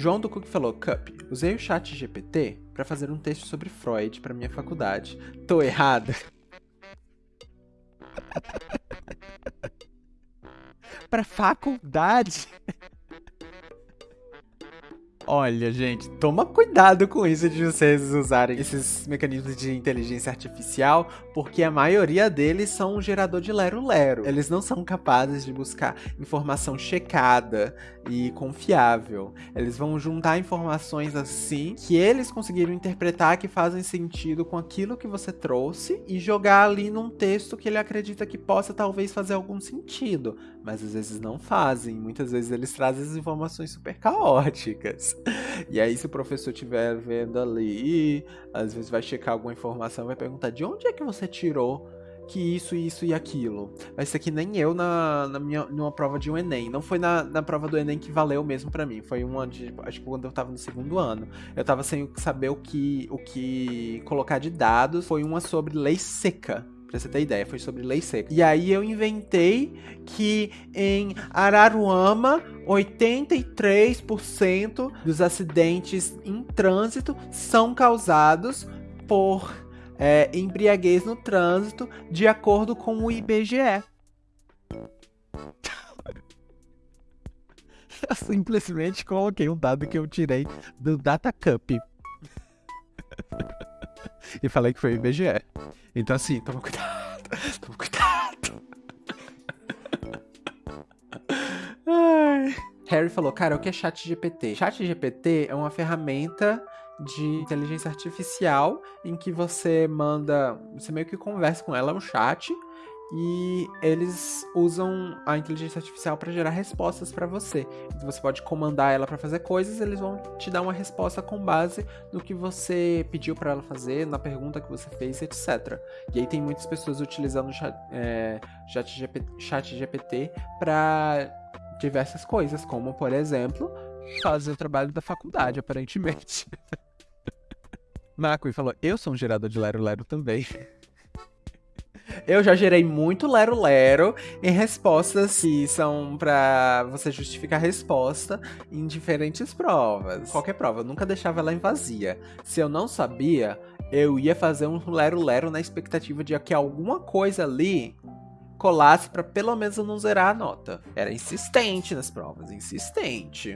João do Cook falou: Cup, usei o chat GPT para fazer um texto sobre Freud para minha faculdade. Tô errada? pra faculdade? Olha, gente, toma cuidado com isso de vocês usarem esses mecanismos de inteligência artificial, porque a maioria deles são um gerador de lero-lero. Eles não são capazes de buscar informação checada e confiável. Eles vão juntar informações assim que eles conseguiram interpretar que fazem sentido com aquilo que você trouxe e jogar ali num texto que ele acredita que possa talvez fazer algum sentido. Mas às vezes não fazem. Muitas vezes eles trazem as informações super caóticas. E aí, se o professor estiver vendo ali, às vezes vai checar alguma informação, vai perguntar de onde é que você tirou que isso, isso e aquilo. Vai ser que nem eu na, na minha, numa prova de um Enem. Não foi na, na prova do Enem que valeu mesmo para mim. Foi uma de. Acho que quando eu tava no segundo ano. Eu tava sem saber o que, o que colocar de dados. Foi uma sobre lei seca. Pra você ter ideia, foi sobre lei seca. E aí eu inventei que em Araruama, 83% dos acidentes em trânsito são causados por é, embriaguez no trânsito, de acordo com o IBGE. Eu simplesmente coloquei um dado que eu tirei do Data Cup. E falei que foi o IBGE. Então assim, toma cuidado. Toma cuidado. Ai. Harry falou, cara, o que é chat GPT? Chat GPT é uma ferramenta de inteligência artificial em que você manda, você meio que conversa com ela, é um chat, e eles usam a inteligência artificial para gerar respostas para você. Então você pode comandar ela para fazer coisas, eles vão te dar uma resposta com base no que você pediu para ela fazer, na pergunta que você fez, etc. E aí tem muitas pessoas utilizando chat, é, chat, GPT, para diversas coisas, como por exemplo fazer o trabalho da faculdade, aparentemente. Macui falou: Eu sou um gerador de Lero Lero também. Eu já gerei muito Lero Lero em respostas que são para você justificar a resposta em diferentes provas. Qualquer prova, eu nunca deixava ela em vazia. Se eu não sabia, eu ia fazer um Lero Lero na expectativa de que alguma coisa ali colasse para pelo menos eu não zerar a nota. Era insistente nas provas, insistente.